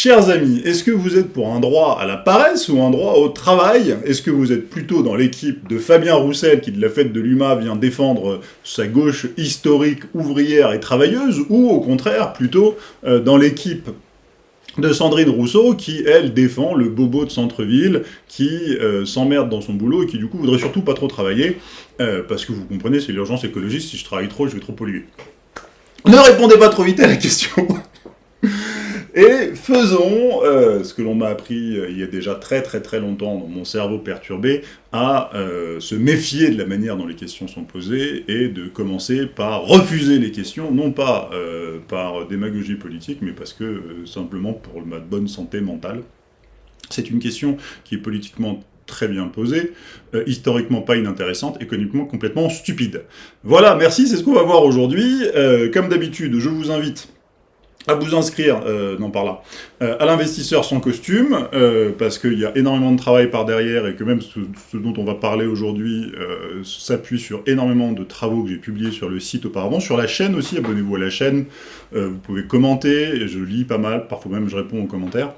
Chers amis, est-ce que vous êtes pour un droit à la paresse ou un droit au travail? Est-ce que vous êtes plutôt dans l'équipe de Fabien Roussel, qui de la fête de l'UMA vient défendre sa gauche historique, ouvrière et travailleuse, ou au contraire, plutôt euh, dans l'équipe de Sandrine Rousseau, qui, elle, défend le bobo de centre-ville, qui euh, s'emmerde dans son boulot et qui, du coup, voudrait surtout pas trop travailler, euh, parce que vous comprenez, c'est l'urgence écologiste, si je travaille trop, je vais trop polluer. Ne répondez pas trop vite à la question et faisons euh, ce que l'on m'a appris euh, il y a déjà très très très longtemps dans mon cerveau perturbé, à euh, se méfier de la manière dont les questions sont posées et de commencer par refuser les questions, non pas par démagogie politique, mais parce que simplement pour ma bonne santé mentale. C'est une question qui est politiquement très bien posée, historiquement pas inintéressante, économiquement complètement stupide. Voilà, merci, c'est ce qu'on va voir aujourd'hui. comme d'habitude, je vous invite à vous inscrire, euh, non par là, euh, à l'investisseur sans costume, euh, parce qu'il y a énormément de travail par derrière et que même ce, dont on va parler aujourd'hui s'appuie sur énormément de travaux que j'ai publiés sur le site auparavant, sur la chaîne aussi, abonnez-vous à la chaîne, vous pouvez commenter, je lis pas mal, parfois même je réponds aux commentaires.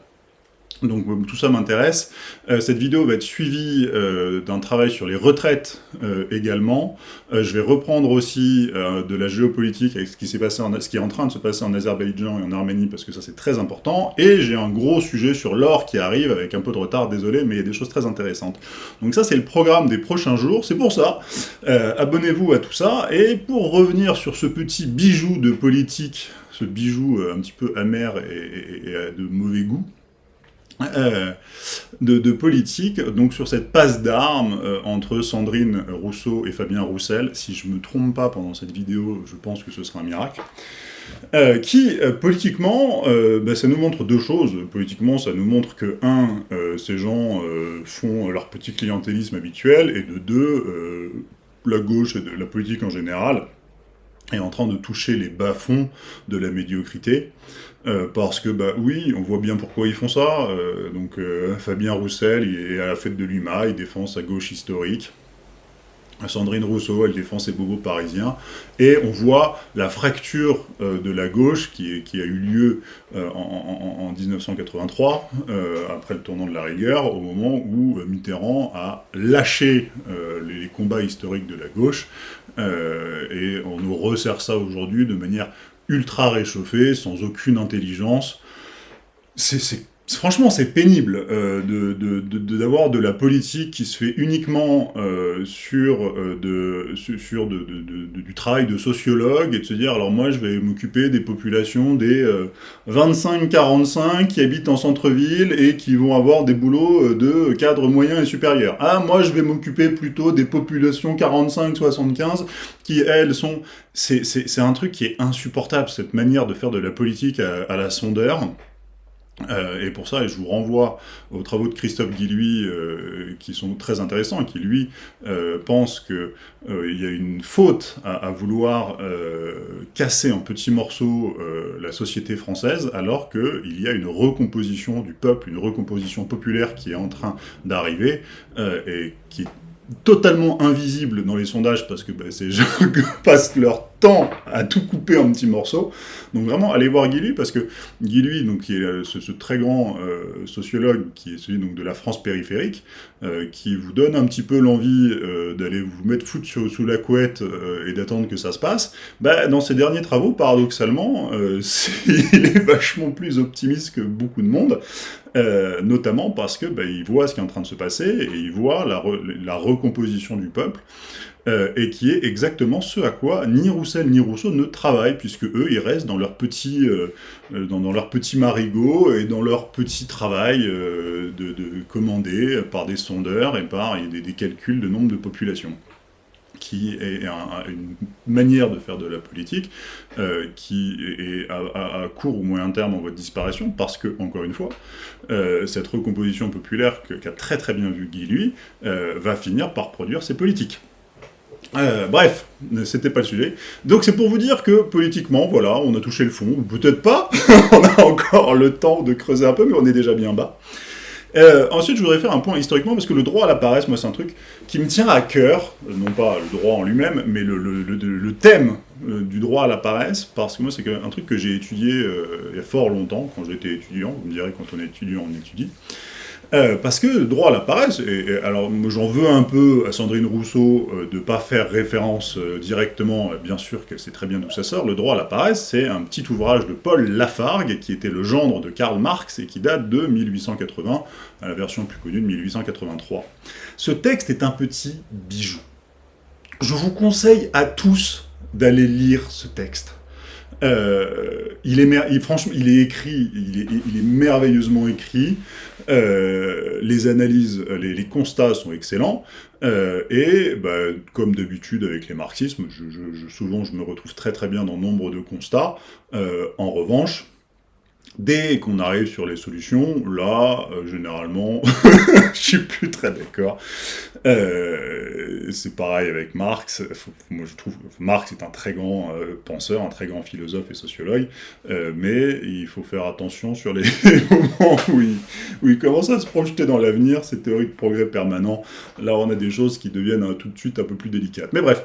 Donc euh, tout ça m'intéresse. Euh, cette vidéo va être suivie euh, d'un travail sur les retraites également. je vais reprendre aussi de la géopolitique avec ce qui, passé ce qui est en train de se passer en Azerbaïdjan et en Arménie, parce que ça c'est très important. Et j'ai un gros sujet sur l'or qui arrive, avec un peu de retard, désolé, mais il y a des choses très intéressantes. Donc ça c'est le programme des prochains jours, c'est pour ça. Abonnez-vous à tout ça. Et pour revenir sur ce petit bijou de politique, ce bijou un petit peu amer et de mauvais goût, euh, de, politique, donc sur cette passe d'armes euh, entre Sandrine Rousseau et Fabien Roussel, si je me trompe pas pendant cette vidéo, je pense que ce sera un miracle, euh, qui, politiquement, bah, ça nous montre deux choses. Politiquement, ça nous montre que, un, ces gens font leur petit clientélisme habituel, et de deux, la gauche et de la politique en général est en train de toucher les bas-fonds de la médiocrité, euh, parce que, bah oui, on voit bien pourquoi ils font ça. Euh, donc euh, Fabien Roussel, est à la fête de l'UMA, il défend sa gauche historique. Sandrine Rousseau, elle défend ses bobos parisiens. Et on voit la fracture de la gauche qui, a eu lieu en, 1983, après le tournant de la rigueur, au moment où Mitterrand a lâché les combats historiques de la gauche. Et on nous resserre ça aujourd'hui de manière ultra réchauffé, sans aucune intelligence. C'est franchement, c'est pénible euh, d'avoir de, la politique qui se fait uniquement euh, sur, euh, de, sur du travail de sociologue et de se dire, alors moi, je vais m'occuper des populations des 25-45 qui habitent en centre-ville et qui vont avoir des boulots de cadre moyen et supérieur. Ah, moi, je vais m'occuper plutôt des populations 45-75 qui, elles, sont... C'est un truc qui est insupportable, cette manière de faire de la politique à la sondeur. Euh, et pour ça, je vous renvoie aux travaux de Christophe Guilluy, euh, qui sont très intéressants, qui, lui, euh, pense qu'il y a une faute à, vouloir casser en petits morceaux la société française, alors qu'il y a une recomposition du peuple, une recomposition populaire qui est en train d'arriver, et qui est totalement invisible dans les sondages, parce que bah, ces gens passent leur temps à tout couper en petits morceaux. Donc vraiment, allez voir Guy parce que Guy donc, qui est euh, ce, très grand euh, sociologue, qui est celui donc, de la France périphérique, euh, qui vous donne un petit peu l'envie d'aller vous mettre foutre sous la couette et d'attendre que ça se passe, bah, dans ses derniers travaux, paradoxalement, il est vachement plus optimiste que beaucoup de monde, notamment parce que bah, il voit ce qui est en train de se passer, et il voit la recomposition du peuple, euh, et qui est exactement ce à quoi ni Roussel ni Rousseau ne travaillent, puisque eux, ils restent dans leur petit, euh, euh, dans, leur petit marigot et dans leur petit travail de, commandé par des sondeurs et par des, calculs de nombre de population qui est une manière de faire de la politique qui est à, court ou moyen terme en voie de disparition, parce que, encore une fois, cette recomposition populaire qu'a très très bien vu Guy, lui, va finir par produire ses politiques. Euh, bref, c'était pas le sujet. Donc c'est pour vous dire que politiquement, voilà, on a touché le fond, peut-être pas, on a encore le temps de creuser un peu, mais on est déjà bien bas. Euh, ensuite, je voudrais faire un point historiquement, parce que le droit à la paresse, moi, c'est un truc qui me tient à cœur, non pas le droit en lui-même, mais le, thème du droit à la paresse, parce que moi, c'est un truc que j'ai étudié il y a fort longtemps, quand j'étais étudiant, vous me direz, quand on est étudiant, on étudie, euh, parce que le droit à la paresse, et, alors j'en veux un peu à Sandrine Rousseau euh, de ne pas faire référence euh, directement, bien sûr qu'elle sait très bien d'où ça sort, le droit à la paresse, c'est un petit ouvrage de Paul Lafargue, qui était le gendre de Karl Marx, et qui date de 1880, à la version plus connue de 1883. Ce texte est un petit bijou. Je vous conseille à tous d'aller lire ce texte. Euh, il est franchement, il est écrit, il est, il est merveilleusement écrit. Euh, les analyses, les, constats sont excellents. Euh, et bah, comme d'habitude avec les marxismes, je, souvent je me retrouve très très bien dans nombre de constats. en revanche, Dès qu'on arrive sur les solutions, là, euh, généralement, je suis plus très d'accord. Euh, c'est pareil avec Marx. moi, je trouve Marx est un très grand euh, penseur, un très grand philosophe et sociologue, mais il faut faire attention sur les moments où il, où il, commence à se projeter dans l'avenir, ces théories de progrès permanent. Là, on a des choses qui deviennent tout de suite un peu plus délicates. Mais bref,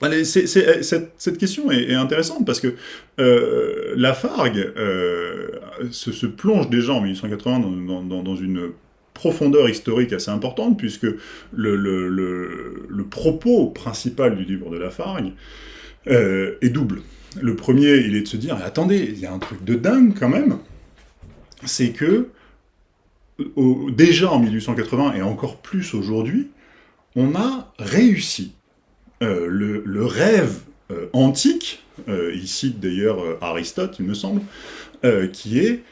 Allez, cette, question est, intéressante parce que euh, Lafargue euh, se, plonge déjà en 1880 dans, une profondeur historique assez importante, puisque le, propos principal du livre de Lafargue euh, est double. Le premier, il est de se dire, attendez, il y a un truc de dingue quand même, c'est que déjà en 1880, et encore plus aujourd'hui, on a réussi euh, le, rêve euh, antique, euh, il cite d'ailleurs Aristote, il me semble, qui est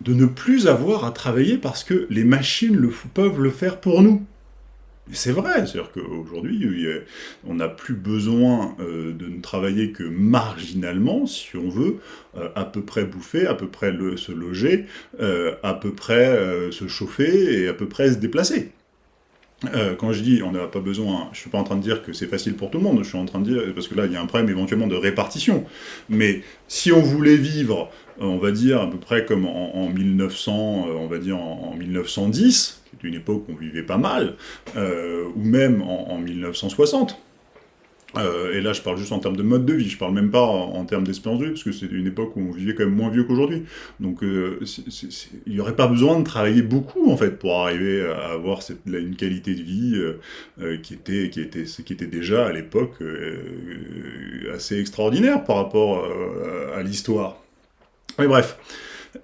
de ne plus avoir à travailler parce que les machines peuvent le faire pour nous. C'est vrai, c'est-à-dire qu'aujourd'hui, on n'a plus besoin de ne travailler que marginalement, si on veut, à peu près bouffer, à peu près se loger, à peu près se chauffer et à peu près se déplacer. Euh, quand je dis on n'a pas besoin, je suis pas en train de dire que c'est facile pour tout le monde, je suis en train de dire, parce que là il y a un problème éventuellement de répartition, mais si on voulait vivre, euh, on va dire à peu près comme en, 1900, euh, on va dire en, 1910, qui est une époque où on vivait pas mal, ou même en 1960, euh, et là, je parle juste en termes de mode de vie, je parle même pas en, termes d'espérance de vie, parce que c'est une époque où on vivait quand même moins vieux qu'aujourd'hui. Donc, euh, il n'y aurait pas besoin de travailler beaucoup, en fait, pour arriver à avoir une qualité de vie euh, qui, était, qui, était, qui était déjà, à l'époque, assez extraordinaire par rapport à l'histoire. Mais bref.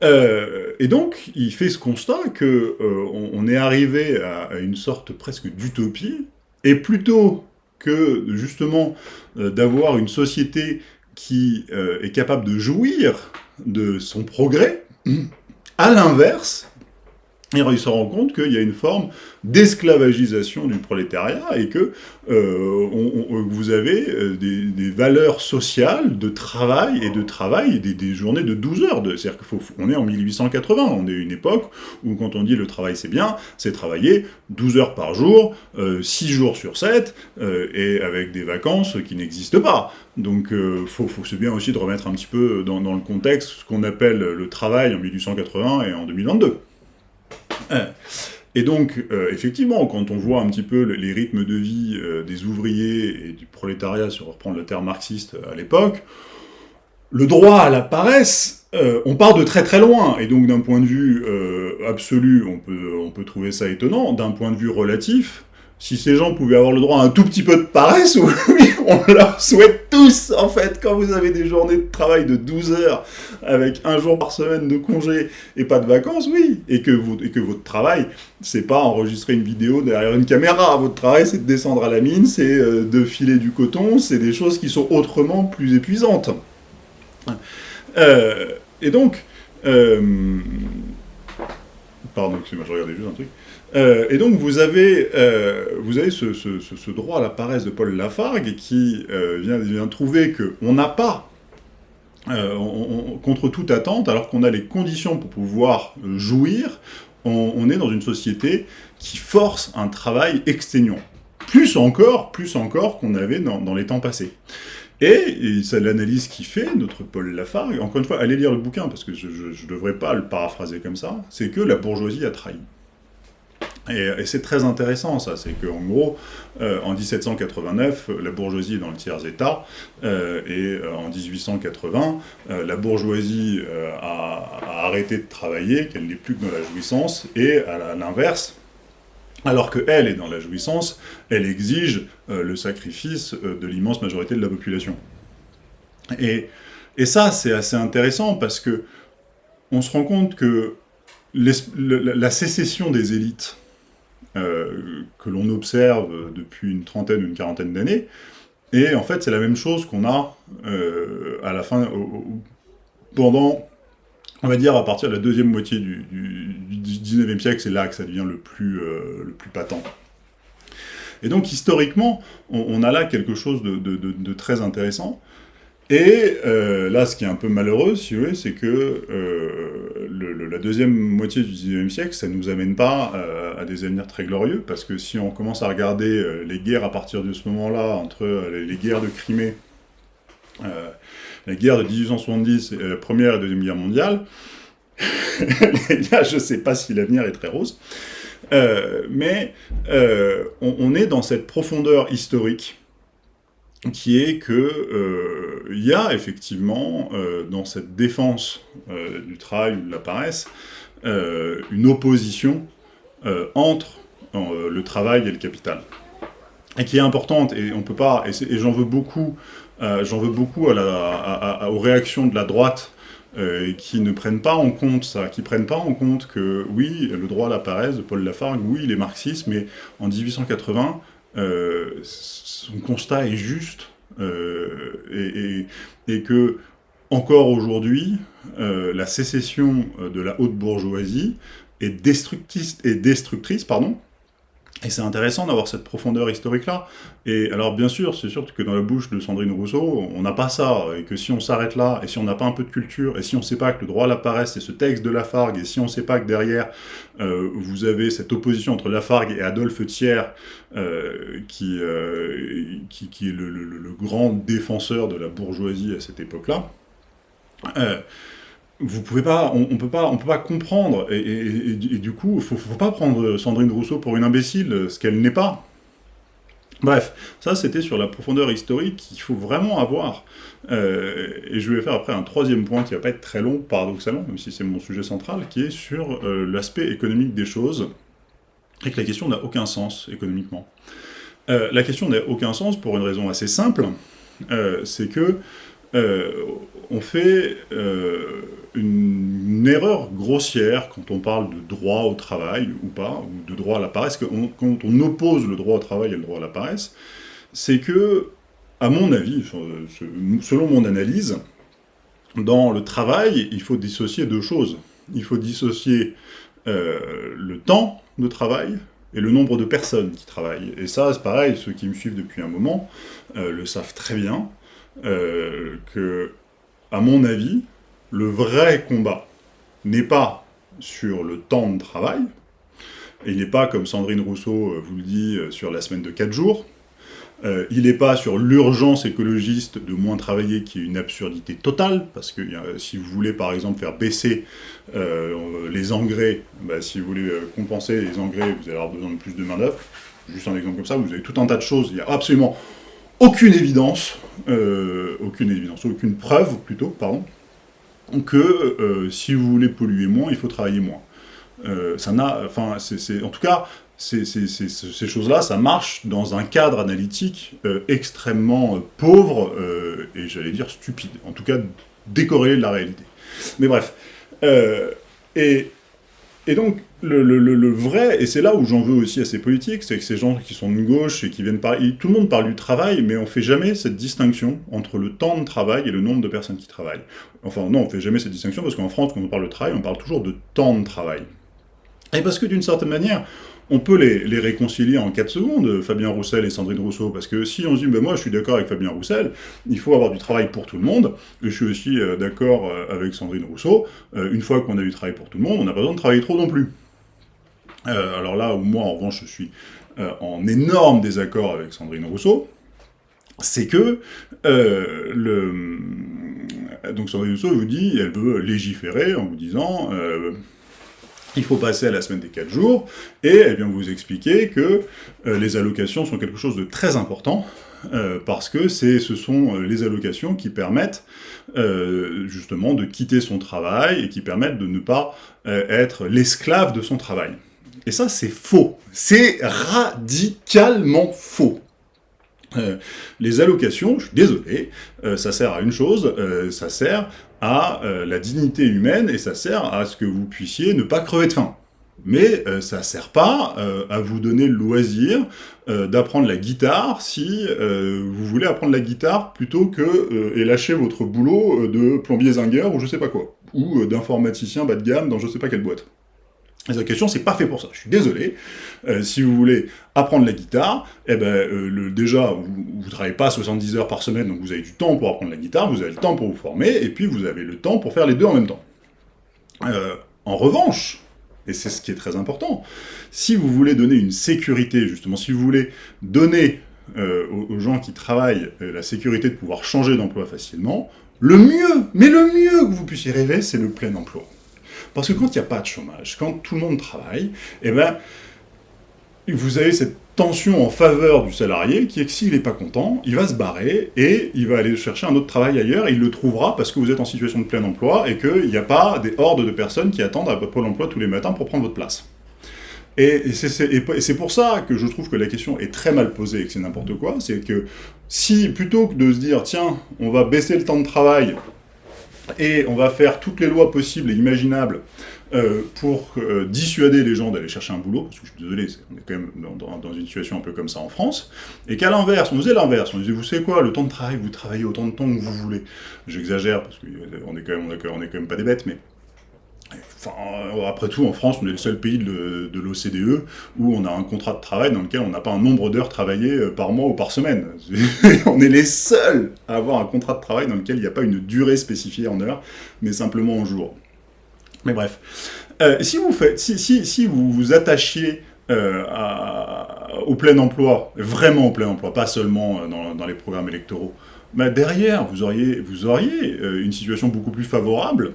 et donc, il fait ce constat que on, est arrivé à, à une sorte presque d'utopie, et plutôt que justement euh, d'avoir une société qui euh, est capable de jouir de son progrès, à l'inverse, il se rend compte qu'il y a une forme d'esclavagisation du prolétariat et que euh, vous avez euh, des, valeurs sociales de travail et de travail, des, des journées de 12 heures. C'est-à-dire qu'on est en 1880, on est une époque où quand on dit le travail c'est bien, c'est travailler 12 heures par jour, 6 euh, jours sur 7, et avec des vacances qui n'existent pas. Donc faut, faut c'est bien aussi de remettre un petit peu dans, dans le contexte ce qu'on appelle le travail en 1880 et en 2022. Et donc, euh, effectivement, quand on voit un petit peu les rythmes de vie euh, des ouvriers et du prolétariat, si on reprend le terme marxiste à l'époque, le droit à la paresse, euh, on part de très très loin, et donc d'un point de vue absolu, on peut, on peut trouver ça étonnant, d'un point de vue relatif, si ces gens pouvaient avoir le droit à un tout petit peu de paresse, oui, on leur souhaite tous, en fait, quand vous avez des journées de travail de 12 heures, avec un jour par semaine de congé et pas de vacances, oui, et que, votre travail, c'est pas enregistrer une vidéo derrière une caméra, votre travail, c'est de descendre à la mine, c'est euh, de filer du coton, c'est des choses qui sont autrement plus épuisantes. Euh, et donc, euh, pardon, je regardais juste un truc. Euh, et donc vous avez, euh, vous avez ce, droit à la paresse de Paul Lafargue qui euh, vient, vient, trouver qu'on n'a pas, contre toute attente, alors qu'on a les conditions pour pouvoir jouir, on, est dans une société qui force un travail exténuant. Plus encore, plus encore qu'on avait dans, les temps passés. Et, c'est l'analyse qui fait, notre Paul Lafargue, encore une fois, allez lire le bouquin, parce que je ne devrais pas le paraphraser comme ça, c'est que la bourgeoisie a trahi. Et, c'est très intéressant, ça. C'est qu'en gros, euh, en 1789, la bourgeoisie est dans le tiers-état, euh, et euh, en 1880, la bourgeoisie a, arrêté de travailler, qu'elle n'est plus que dans la jouissance, et à l'inverse, alors qu'elle est dans la jouissance, elle exige le sacrifice de l'immense majorité de la population. Et, et ça, c'est assez intéressant, parce que on se rend compte que la sécession des élites, euh, que l'on observe depuis une trentaine ou une quarantaine d'années. Et en fait, c'est la même chose qu'on a euh, à la fin, pendant, on va dire, à partir de la deuxième moitié du, du, 19e siècle, c'est là que ça devient le plus, euh, le plus patent. Et donc, historiquement, on, a là quelque chose de très intéressant, et euh, là, ce qui est un peu malheureux, si vous voulez, c'est que euh, la deuxième moitié du XIXe siècle, ça ne nous amène pas euh, à des avenirs très glorieux, parce que si on commence à regarder les guerres à partir de ce moment-là, entre les guerres de Crimée, la guerre de 1870, la Première et Deuxième Guerre mondiale, je ne sais pas si l'avenir est très rose, mais on, on est dans cette profondeur historique qui est que euh, il y a effectivement euh, dans cette défense euh, du travail ou de la paresse une opposition entre le travail et le capital. Et qui est importante et on peut pas et, j'en veux beaucoup j'en veux beaucoup aux réactions de la droite qui ne prennent pas en compte ça, qui prennent pas en compte que, oui, le droit à la paresse de Paul Lafargue, oui, il est marxiste, mais en 1880, euh, son constat est juste euh, et, que, encore aujourd'hui, euh, la sécession de la haute bourgeoisie est est destructrice pardon, et c'est intéressant d'avoir cette profondeur historique-là. Et alors, bien sûr, c'est sûr que dans la bouche de Sandrine Rousseau, on n'a pas ça, et que si on s'arrête là, et si on n'a pas un peu de culture, et si on ne sait pas que le droit à la paresse, c'est ce texte de Lafargue, et si on ne sait pas que derrière, euh, vous avez cette opposition entre Lafargue et Adolphe Thiers, euh, qui, euh, qui, qui, est le, grand défenseur de la bourgeoisie à cette époque-là, vous pouvez pas, on, peut pas, on peut pas comprendre, et, du coup, faut, faut pas prendre Sandrine Rousseau pour une imbécile, ce qu'elle n'est pas. Bref, ça c'était sur la profondeur historique qu'il faut vraiment avoir. Euh, et je vais faire après un troisième point qui va pas être très long, paradoxalement, même si c'est mon sujet central, qui est sur euh, l'aspect économique des choses, et que la question n'a aucun sens économiquement. Euh, la question n'a aucun sens pour une raison assez simple, c'est que on fait une, erreur grossière quand on parle de droit au travail ou pas, ou de droit à la paresse, quand on oppose le droit au travail et le droit à la paresse, c'est que, à mon avis, selon mon analyse, dans le travail, il faut dissocier deux choses. Il faut dissocier euh, le temps de travail et le nombre de personnes qui travaillent. Et ça, c'est pareil, ceux qui me suivent depuis un moment euh, le savent très bien, euh, que, à mon avis, le vrai combat n'est pas sur le temps de travail, il n'est pas, comme Sandrine Rousseau euh, vous le dit, euh, sur la semaine de 4 jours, il n'est pas sur l'urgence écologiste de moins travailler, qui est une absurdité totale, parce que si vous voulez par exemple faire baisser les engrais, bah, si vous voulez compenser les engrais, vous allez avoir besoin de plus de main-d'œuvre. Juste un exemple comme ça, vous avez tout un tas de choses, il n'y a absolument aucune évidence, aucune évidence, aucune preuve plutôt, pardon, que euh, si vous voulez polluer moins, il faut travailler moins. Euh, ça n'a, enfin, en tout cas, ces choses-là, ça marche dans un cadre analytique euh, extrêmement pauvre et j'allais dire stupide, en tout cas décorrélé de la réalité. Mais bref, et donc, le, vrai, et c'est là où j'en veux aussi à ces politiques, c'est que ces gens qui sont de gauche et qui viennent parler, tout le monde parle du travail, mais on fait jamais cette distinction entre le temps de travail et le nombre de personnes qui travaillent. Enfin, non, on fait jamais cette distinction, parce qu'en France, quand on parle de travail, on parle toujours de temps de travail. Et parce que d'une certaine manière, on peut les, réconcilier en 4 secondes, Fabien Roussel et Sandrine Rousseau, parce que si on se dit, ben moi je suis d'accord avec Fabien Roussel, il faut avoir du travail pour tout le monde, et je suis aussi euh, d'accord euh, avec Sandrine Rousseau, euh, une fois qu'on a du travail pour tout le monde, on n'a pas besoin de travailler trop non plus. Alors là où moi en revanche je suis en énorme désaccord avec Sandrine Rousseau, c'est que le... Donc Sandrine Rousseau vous dit, elle veut légiférer en vous disant il faut passer à la semaine des 4 jours, et eh bien, vous expliquer que euh, les allocations sont quelque chose de très important, euh, parce que ce sont euh, les allocations qui permettent justement de quitter son travail, et qui permettent de ne pas être l'esclave de son travail. Et ça, c'est faux. C'est radicalement faux. les allocations, je suis désolé, ça sert à une chose, ça sert à euh, la dignité humaine et ça sert à ce que vous puissiez ne pas crever de faim. Mais euh, ça sert pas euh, à vous donner le loisir d'apprendre la guitare si vous voulez apprendre la guitare plutôt que et lâcher votre boulot de plombier zingueur ou je sais pas quoi, ou d'informaticien bas de gamme dans je sais pas quelle boîte. La question, c'est pas fait pour ça. Je suis désolé. Euh, si vous voulez apprendre la guitare, eh ben, euh, déjà, vous ne travaillez pas 70 heures par semaine, donc vous avez du temps pour apprendre la guitare, vous avez le temps pour vous former, et puis vous avez le temps pour faire les deux en même temps. Euh, en revanche, et c'est ce qui est très important, si vous voulez donner une sécurité, justement, si vous voulez donner aux, gens qui travaillent la sécurité de pouvoir changer d'emploi facilement, le mieux, mais le mieux que vous puissiez rêver, c'est le plein emploi. Parce que quand il n'y a pas de chômage, quand tout le monde travaille, eh ben, vous avez cette tension en faveur du salarié qui est que s'il n'est pas content, il va se barrer et il va aller chercher un autre travail ailleurs et il le trouvera parce que vous êtes en situation de plein emploi et qu'il n'y a pas des hordes de personnes qui attendent à Pôle emploi tous les matins pour prendre votre place. Et c'est pour ça que je trouve que la question est très mal posée et que c'est n'importe quoi, c'est que si, plutôt que de se dire, tiens, on va baisser le temps de travail et on va faire toutes les lois possibles et imaginables euh, pour euh, dissuader les gens d'aller chercher un boulot, parce que je suis désolé, on est quand même dans, une situation un peu comme ça en France, et qu'à l'inverse, on faisait l'inverse, on disait, vous savez quoi, le temps de travail, vous travaillez autant de temps que vous voulez. J'exagère, parce qu'on est, même, on est quand même pas des bêtes, mais Enfin, après tout, en France, on est le seul pays de, l'OCDE où on a un contrat de travail dans lequel on n'a pas un nombre d'heures travaillées euh, par mois ou par semaine. on est les seuls à avoir un contrat de travail dans lequel il n'y a pas une durée spécifiée en heures, mais simplement en jours. Mais bref. Euh, si vous vous attachiez euh, au plein emploi, vraiment au plein emploi, pas seulement dans, les programmes électoraux, bah derrière, vous auriez une situation beaucoup plus favorable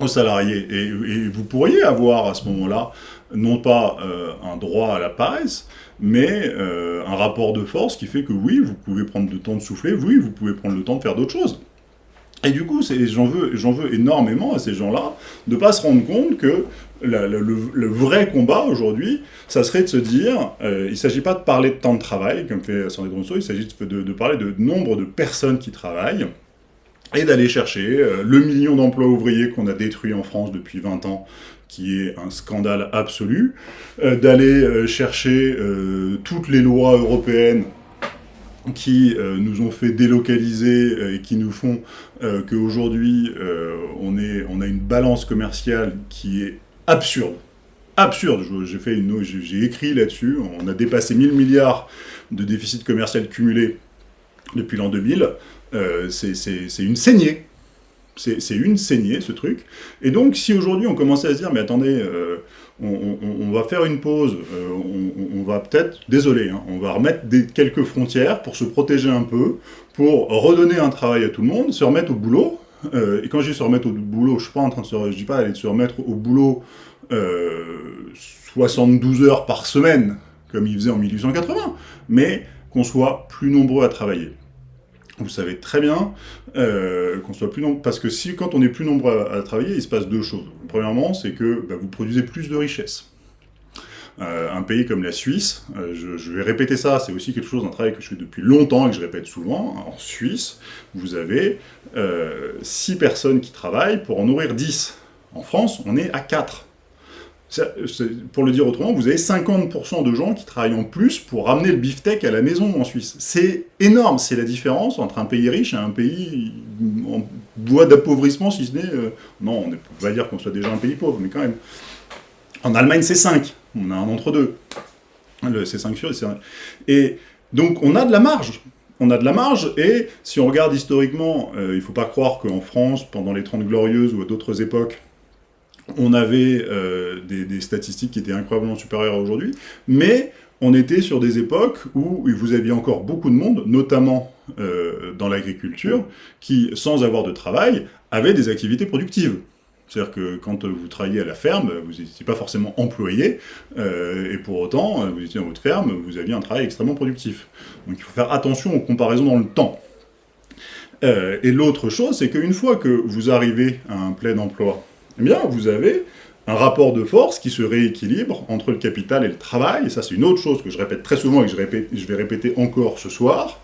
aux salariés. Et, vous pourriez avoir à ce moment-là, non pas euh, un droit à la paresse, mais euh, un rapport de force qui fait que oui, vous pouvez prendre le temps de souffler, oui, vous pouvez prendre le temps de faire d'autres choses. Et du coup, j'en veux, veux énormément à ces gens-là de ne pas se rendre compte que le, vrai combat aujourd'hui, ça serait de se dire, euh, il ne s'agit pas de parler de temps de travail, comme fait Sandrine Rousseau, il s'agit de, de, parler de nombre de personnes qui travaillent, et d'aller chercher euh, le million d'emplois ouvriers qu'on a détruit en France depuis 20 ans, qui est un scandale absolu, euh, d'aller euh, chercher toutes les lois européennes qui nous ont fait délocaliser et qui nous font qu'aujourd'hui on, on a une balance commerciale qui est absurde. Absurde, j'ai j'ai écrit là-dessus, on a dépassé 1000 milliards de déficit commercial cumulé depuis l'an 2000, euh, c'est une saignée. C'est une saignée, ce truc. Et donc, si aujourd'hui on commençait à se dire, mais attendez, euh, on, va faire une pause, euh, on, va peut-être, désolé, hein, on va remettre quelques frontières pour se protéger un peu, pour redonner un travail à tout le monde, se remettre au boulot. et quand je dis se remettre au boulot, je suis pas en train de dis pas aller se remettre au boulot 72 heures par semaine, comme il faisait en 1880, mais qu'on soit plus nombreux à travailler vous savez très bien euh, qu'on soit plus nombreux, parce que si quand on est plus nombreux à, travailler, il se passe deux choses. Premièrement, c'est que bah, vous produisez plus de richesses. Euh, un pays comme la Suisse, euh, je, vais répéter ça, c'est aussi quelque chose, d'un travail que je fais depuis longtemps et que je répète souvent, en Suisse, vous avez 6 personnes qui travaillent pour en nourrir 10. En France, on est à 4 pour le dire autrement, vous avez 50% de gens qui travaillent en plus pour ramener le beefsteak à la maison en Suisse. C'est énorme, c'est la différence entre un pays riche et un pays en voie d'appauvrissement, si ce n'est... Euh, non, on ne peut pas dire qu'on soit déjà un pays pauvre, mais quand même. En Allemagne, c'est 5. On a un entre-deux. C'est 5 sur... Et donc, on a de la marge on a de la marge, et si on regarde historiquement, euh, il ne faut pas croire qu'en France, pendant les 30 Glorieuses ou à d'autres époques, on avait euh, des, statistiques qui étaient incroyablement supérieures à aujourd'hui, mais on était sur des époques où vous aviez encore beaucoup de monde, notamment euh, dans l'agriculture, qui, sans avoir de travail, avaient des activités productives. C'est-à-dire que quand vous travaillez à la ferme, vous n'étiez pas forcément employé, et pour autant, vous étiez dans votre ferme, vous aviez un travail extrêmement productif. Donc il faut faire attention aux comparaisons dans le temps. et l'autre chose, c'est qu'une fois que vous arrivez à un plein emploi, eh bien, vous avez un rapport de force qui se rééquilibre entre le capital et le travail, et ça c'est une autre chose que je répète très souvent et que je, vais répéter encore ce soir,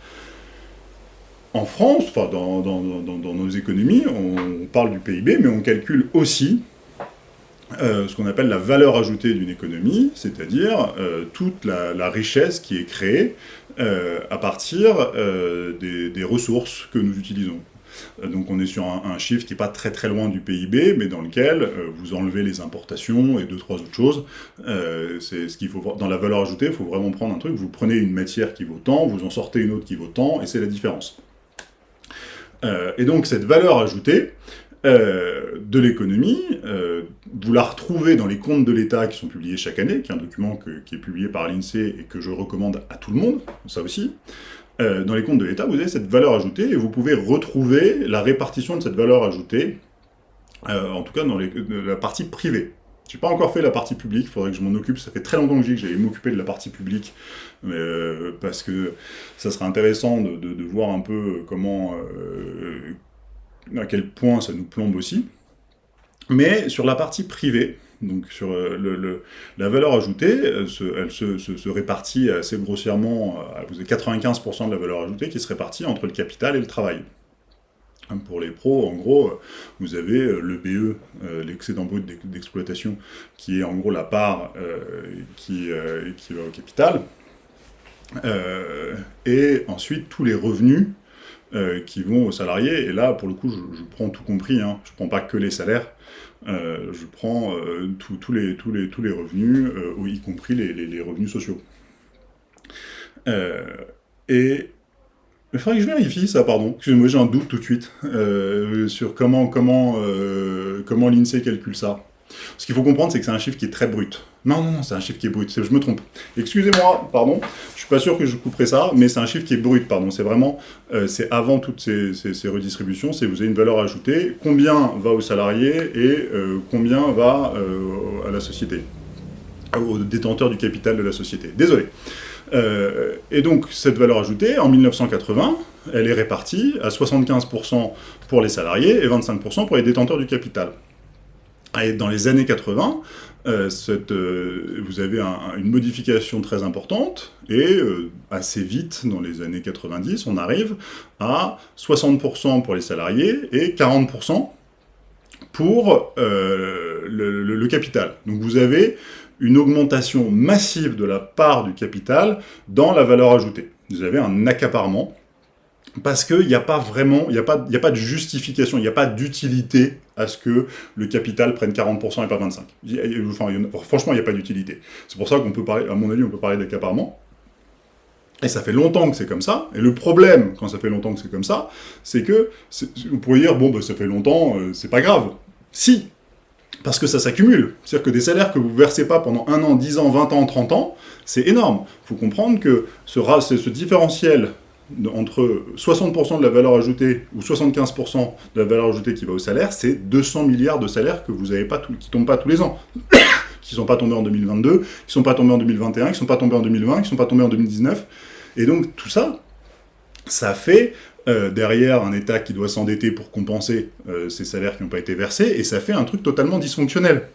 en France, enfin dans, nos économies, on, parle du PIB, mais on calcule aussi euh, ce qu'on appelle la valeur ajoutée d'une économie, c'est-à-dire euh, toute la, richesse qui est créée euh, à partir des ressources que nous utilisons. Euh, donc on est sur un, chiffre qui n'est pas très très loin du PIB, mais dans lequel euh, vous enlevez les importations et deux, trois autres choses. Euh, c'est ce qu'il faut Dans la valeur ajoutée, il faut vraiment prendre un truc, vous prenez une matière qui vaut tant, vous en sortez une autre qui vaut tant, et c'est la différence. et donc cette valeur ajoutée, de l'économie, vous la retrouvez dans les comptes de l'État qui sont publiés chaque année, qui est un document qui est publié par l'INSEE et que je recommande à tout le monde, ça aussi. Euh, dans les comptes de l'État, vous avez cette valeur ajoutée et vous pouvez retrouver la répartition de cette valeur ajoutée, euh, en tout cas dans la partie privée. Je n'ai pas encore fait la partie publique, il faudrait que je m'en occupe. Ça fait très longtemps que j'ai que j'allais m'occuper de la partie publique, euh, parce que ça serait intéressant de, voir un peu comment, à quel point ça nous plombe aussi. Mais sur la partie privée, donc sur euh, le, la valeur ajoutée, elle, se, répartit assez grossièrement, euh, vous avez 95% de la valeur ajoutée qui se répartit entre le capital et le travail. Hein, pour les pros, en gros, vous avez euh, le BE, l'excédent brut d'exploitation, qui est en gros la part qui, qui, va au capital, et ensuite tous les revenus qui vont aux salariés, et là, pour le coup, je, prends tout compris, hein, je ne prends pas que les salaires, euh, je prends euh, tous les, revenus, euh, y compris les, revenus sociaux. et il faudrait que je vérifie ça, pardon. Excusez-moi, j'ai un doute tout de suite sur comment, comment, comment l'INSEE calcule ça. Ce qu'il faut comprendre, c'est que c'est un chiffre qui est très brut. Non, non, non, c'est un chiffre qui est brut, je me trompe. Excusez-moi, pardon, je suis pas sûr que je couperai ça, mais c'est un chiffre qui est brut, pardon. C'est vraiment, euh, c'est avant toutes ces, redistributions, c'est vous avez une valeur ajoutée, combien va aux salariés et euh, combien va euh, à la société, aux détenteurs du capital de la société. Désolé. et donc, cette valeur ajoutée, en 1980, elle est répartie à 75% pour les salariés et 25% pour les détenteurs du capital. Dans les années 80, euh, euh, vous avez une modification très importante, et euh, assez vite, dans les années 90, on arrive à 60% pour les salariés et 40% pour le, capital. Donc vous avez une augmentation massive de la part du capital dans la valeur ajoutée. Vous avez un accaparement parce qu'il n'y a pas vraiment, il n'y a, a pas de justification, il n'y a pas d'utilité à ce que le capital prenne 40% et pas 25%. franchement, il n'y a pas d'utilité. C'est pour ça qu'on peut parler, à mon avis, on peut parler d'accaparement. Et ça fait longtemps que c'est comme ça. Et le problème, quand ça fait longtemps que c'est comme ça, c'est que, vous pourriez dire, bon, bah, ça fait longtemps, euh, c'est pas grave. Si, parce que ça s'accumule. C'est-à-dire que des salaires que vous ne versez pas pendant 1 an, 10 ans, 20 ans, 30 ans, c'est énorme. Il faut comprendre que ce différentiel entre 60% de la valeur ajoutée ou 75% de la valeur ajoutée qui va au salaire, c'est 200 milliards de salaires que vous pas qui ne tombent pas tous les ans. qui ne sont pas tombés en 2022, qui ne sont pas tombés en 2021, qui ne sont pas tombés en 2020, qui ne sont pas tombés en 2019. Et donc tout ça, ça fait euh, derrière un État qui doit s'endetter pour compenser euh, ces salaires qui n'ont pas été versés, et ça fait un truc totalement dysfonctionnel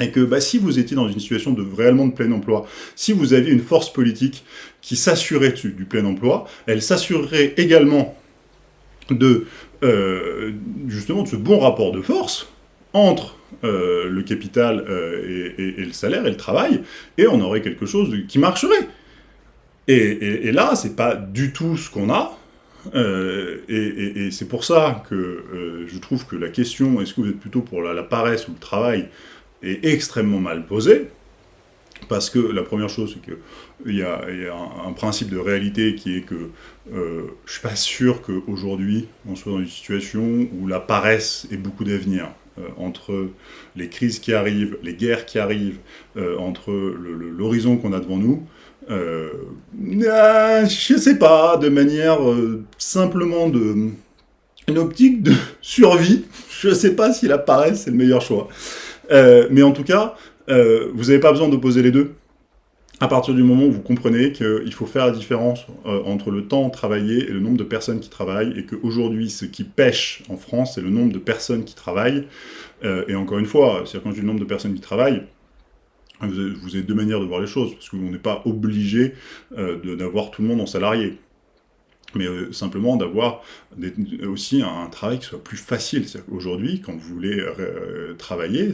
et que bah, si vous étiez dans une situation de réellement de plein emploi, si vous aviez une force politique qui s'assurait du plein emploi, elle s'assurerait également de euh, justement de ce bon rapport de force entre euh, le capital euh, et, le salaire et le travail, et on aurait quelque chose qui marcherait. Et, et là, c'est pas du tout ce qu'on a, et, c'est pour ça que je trouve que la question, est-ce que vous êtes plutôt pour la paresse ou le travail, est extrêmement mal posé, parce que la première chose, c'est qu'il y a, un, principe de réalité qui est que euh, je ne suis pas sûr qu'aujourd'hui, on soit dans une situation où la paresse ait beaucoup d'avenir. Euh, entre les crises qui arrivent, les guerres qui arrivent, euh, entre l'horizon qu'on a devant nous, je sais pas, de manière simplement de une optique de survie. Je ne sais pas si la paresse, c'est le meilleur choix. Euh, mais en tout cas, euh, vous n'avez pas besoin d'opposer les deux. À partir du moment où vous comprenez qu'il faut faire la différence euh, entre le temps travaillé et le nombre de personnes qui travaillent, et qu'aujourd'hui, ce qui pêche en France, c'est le nombre de personnes qui travaillent. et encore une fois, c'est quand je dis le nombre de personnes qui travaillent, vous avez, vous avez, deux manières de voir les choses, parce qu'on n'est pas obligé d'avoir tout le monde en salarié mais euh, simplement d'avoir aussi un, travail qui soit plus facile. Aujourd'hui, quand vous voulez euh, travailler,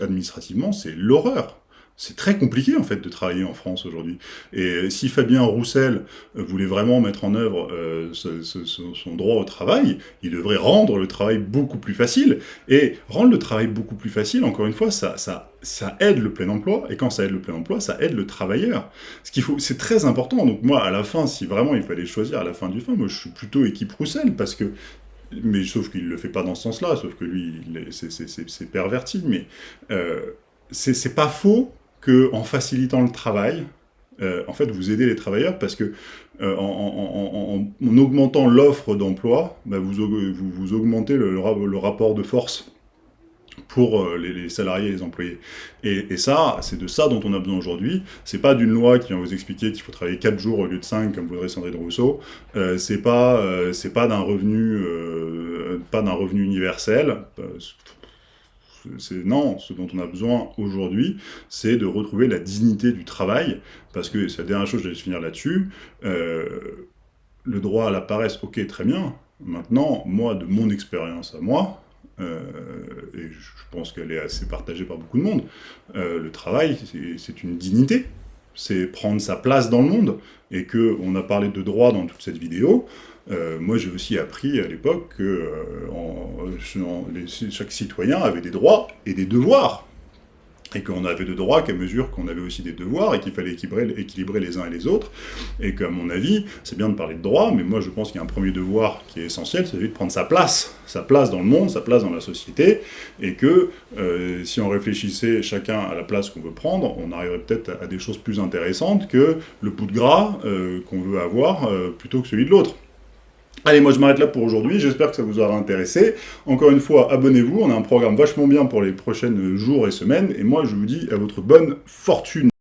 administrativement, c'est l'horreur. C'est très compliqué, en fait, de travailler en France aujourd'hui. Et si Fabien Roussel voulait vraiment mettre en œuvre euh, son droit au travail, il devrait rendre le travail beaucoup plus facile. Et rendre le travail beaucoup plus facile, encore une fois, ça, ça, ça aide le plein emploi. Et quand ça aide le plein emploi, ça aide le travailleur. Ce qu'il faut, c'est très important. Donc moi, à la fin, si vraiment il fallait choisir à la fin du fin, moi je suis plutôt équipe Roussel, parce que mais sauf qu'il ne le fait pas dans ce sens-là, sauf que lui, c'est perverti, mais euh, c'est pas faux qu'en facilitant le travail, euh, en fait, vous aidez les travailleurs parce que euh, en, augmentant l'offre d'emploi, bah, vous, augmentez le, rapport de force pour euh, les, salariés et les employés. Et, ça, c'est de ça dont on a besoin aujourd'hui. C'est pas d'une loi qui va vous expliquer qu'il faut travailler 4 jours au lieu de 5, comme voudrait Sandrine Rousseau. c'est pas, pas d'un revenu, pas revenu universel non, ce dont on a besoin aujourd'hui, c'est de retrouver la dignité du travail, parce que c'est la dernière chose, je vais finir là-dessus, euh, le droit à la paresse, ok, très bien, maintenant, moi, de mon expérience à moi, euh, et je pense qu'elle est assez partagée par beaucoup de monde, euh, le travail, c'est une dignité, c'est prendre sa place dans le monde, et que on a parlé de droit dans toute cette vidéo, euh, moi, j'ai aussi appris à l'époque que euh, chaque citoyen avait des droits et des devoirs. Et qu'on avait de droits qu'à mesure qu'on avait aussi des devoirs, et qu'il fallait équilibrer, les uns et les autres. Et qu'à mon avis, c'est bien de parler de droits, mais moi je pense qu'il y a un premier devoir qui est essentiel, c'est de prendre sa place. Sa place dans le monde, sa place dans la société. Et que euh, si on réfléchissait chacun à la place qu'on veut prendre, on arriverait peut-être à, des choses plus intéressantes que le bout de gras qu'on veut avoir plutôt que celui de l'autre. Allez, moi je m'arrête là pour aujourd'hui, j'espère que ça vous aura intéressé. Encore une fois, abonnez-vous, on a un programme vachement bien pour les prochains jours et semaines, et moi je vous dis à votre bonne fortune.